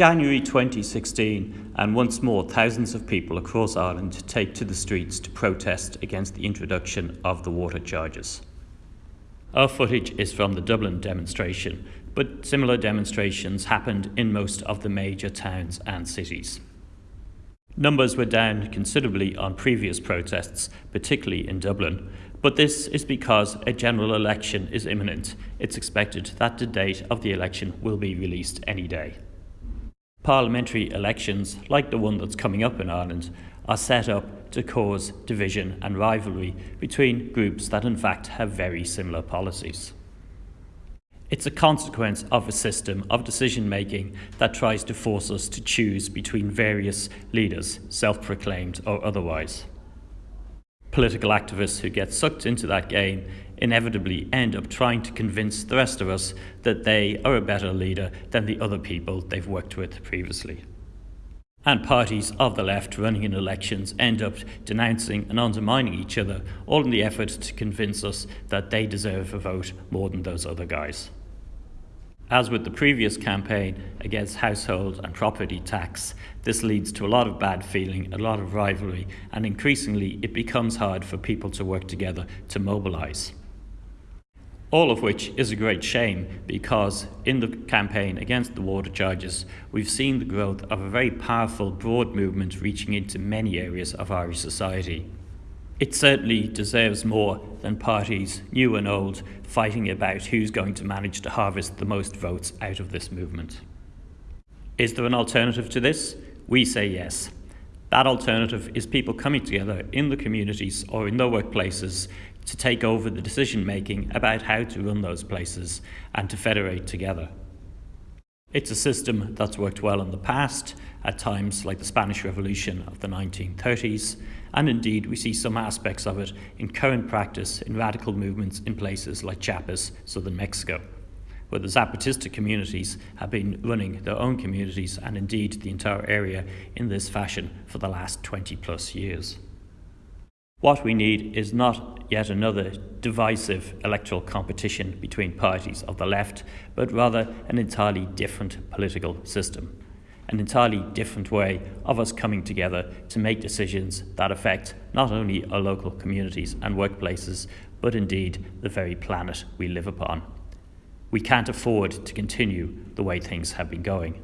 January 2016, and once more, thousands of people across Ireland take to the streets to protest against the introduction of the water charges. Our footage is from the Dublin demonstration, but similar demonstrations happened in most of the major towns and cities. Numbers were down considerably on previous protests, particularly in Dublin, but this is because a general election is imminent. It's expected that the date of the election will be released any day. Parliamentary elections, like the one that's coming up in Ireland, are set up to cause division and rivalry between groups that in fact have very similar policies. It's a consequence of a system of decision making that tries to force us to choose between various leaders, self proclaimed or otherwise. Political activists who get sucked into that game inevitably end up trying to convince the rest of us that they are a better leader than the other people they've worked with previously. And parties of the left running in elections end up denouncing and undermining each other, all in the effort to convince us that they deserve a vote more than those other guys. As with the previous campaign against household and property tax, this leads to a lot of bad feeling, a lot of rivalry, and increasingly it becomes hard for people to work together to mobilise. All of which is a great shame because in the campaign against the water charges, we've seen the growth of a very powerful, broad movement reaching into many areas of Irish society. It certainly deserves more than parties, new and old, fighting about who's going to manage to harvest the most votes out of this movement. Is there an alternative to this? We say yes. That alternative is people coming together in the communities or in their workplaces to take over the decision making about how to run those places and to federate together. It's a system that's worked well in the past, at times like the Spanish Revolution of the 1930s, and indeed we see some aspects of it in current practice in radical movements in places like Chiapas, southern Mexico, where the Zapatista communities have been running their own communities and indeed the entire area in this fashion for the last 20 plus years. What we need is not yet another divisive electoral competition between parties of the left, but rather an entirely different political system, an entirely different way of us coming together to make decisions that affect not only our local communities and workplaces, but indeed the very planet we live upon. We can't afford to continue the way things have been going.